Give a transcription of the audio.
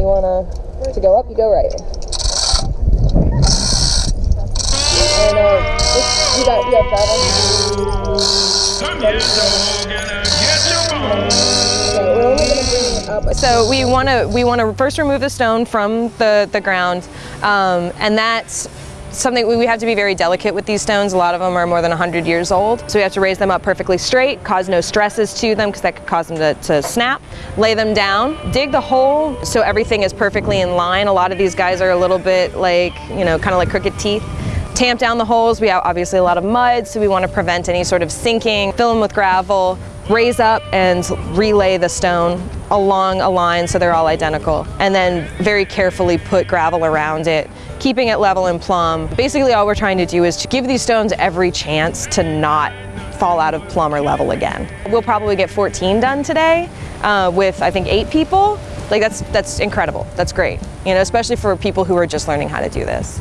You wanna to go up, you go right. And uh, just, you got you have gravel. Okay, we're only gonna bring it up. So we want to we want to first remove the stone from the the ground, um, and that's something we have to be very delicate with these stones. A lot of them are more than 100 years old, so we have to raise them up perfectly straight, cause no stresses to them because that could cause them to, to snap. Lay them down, dig the hole so everything is perfectly in line. A lot of these guys are a little bit like you know kind of like crooked teeth. Tamp down the holes. We have obviously a lot of mud, so we want to prevent any sort of sinking. Fill them with gravel, raise up and relay the stone along a line so they're all identical. And then very carefully put gravel around it, keeping it level and plumb. Basically all we're trying to do is to give these stones every chance to not fall out of plumb or level again. We'll probably get 14 done today uh, with I think eight people. Like that's, that's incredible, that's great. You know, especially for people who are just learning how to do this.